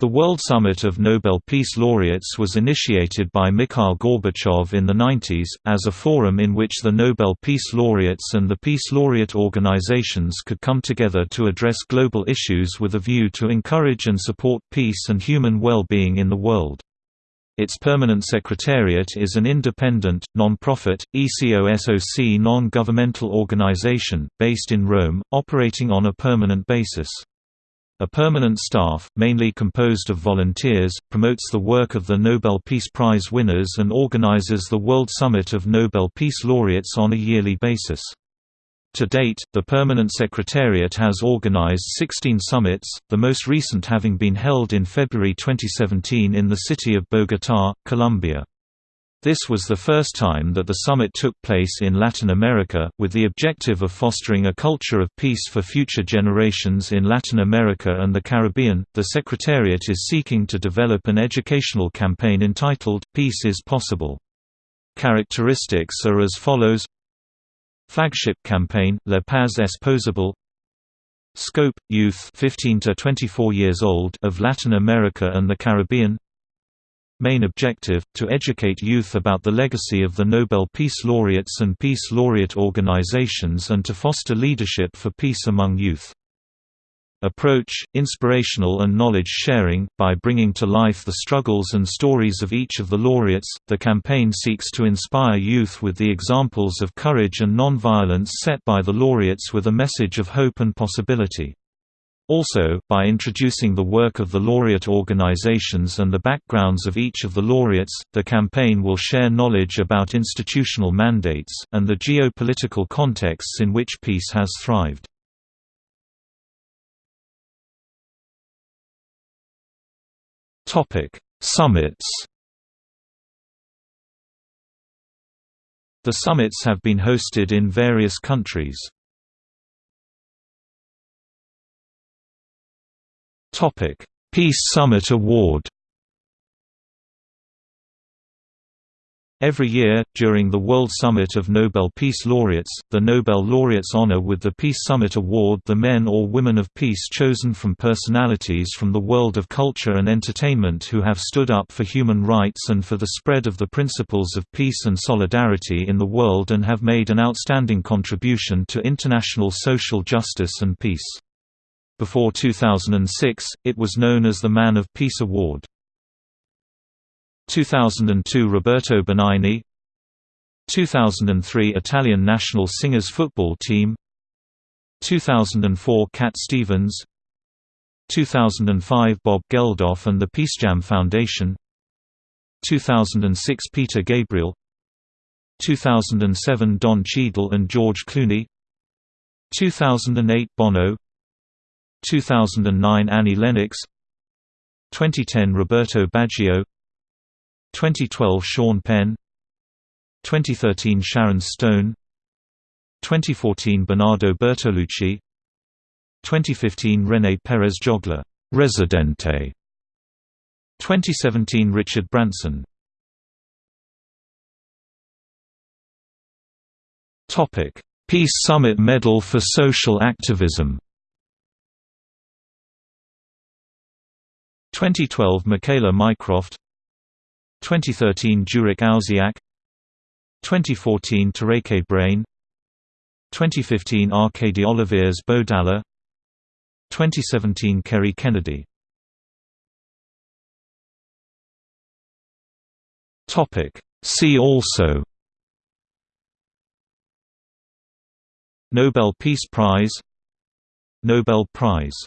The World Summit of Nobel Peace Laureates was initiated by Mikhail Gorbachev in the 90s, as a forum in which the Nobel Peace Laureates and the Peace Laureate organizations could come together to address global issues with a view to encourage and support peace and human well-being in the world. Its permanent secretariat is an independent, non-profit, ECOSOC non-governmental organization, based in Rome, operating on a permanent basis. A permanent staff, mainly composed of volunteers, promotes the work of the Nobel Peace Prize winners and organizes the World Summit of Nobel Peace Laureates on a yearly basis. To date, the Permanent Secretariat has organized 16 summits, the most recent having been held in February 2017 in the city of Bogotá, Colombia. This was the first time that the summit took place in Latin America, with the objective of fostering a culture of peace for future generations in Latin America and the Caribbean. The Secretariat is seeking to develop an educational campaign entitled, Peace is Possible. Characteristics are as follows Flagship campaign, La Paz es Posible Scope, youth 15 to 24 years old of Latin America and the Caribbean main objective, to educate youth about the legacy of the Nobel Peace Laureates and Peace Laureate organizations and to foster leadership for peace among youth. Approach, inspirational and knowledge sharing, by bringing to life the struggles and stories of each of the laureates, the campaign seeks to inspire youth with the examples of courage and non-violence set by the laureates with a message of hope and possibility. Also, by introducing the work of the laureate organizations and the backgrounds of each of the laureates, the campaign will share knowledge about institutional mandates, and the geopolitical contexts in which peace has thrived. Summits The summits have been hosted in various countries. Peace Summit Award. Every year, during the World Summit of Nobel Peace Laureates, the Nobel laureates honor with the Peace Summit Award the men or women of peace chosen from personalities from the world of culture and entertainment who have stood up for human rights and for the spread of the principles of peace and solidarity in the world and have made an outstanding contribution to international social justice and peace. Before 2006, it was known as the Man of Peace Award. 2002 Roberto Benigni. 2003 Italian national singers football team. 2004 Cat Stevens. 2005 Bob Geldof and the Peacejam Foundation. 2006 Peter Gabriel. 2007 Don Cheadle and George Clooney. 2008 Bono 2009 Annie Lennox. 2010 Roberto Baggio. 2012 Sean Penn. 2013 Sharon Stone. 2014 Bernardo Bertolucci. 2015 René Pérez Joglar Residente 2017 Richard Branson. Topic Peace Summit Medal for Social Activism 2012 Michaela Mycroft. 2013 Jurek Owsiak 2014 Tereke Brain. 2015 Arkady Oliviers Bodala 2017 Kerry Kennedy. See also. Nobel Peace Prize. Nobel Prize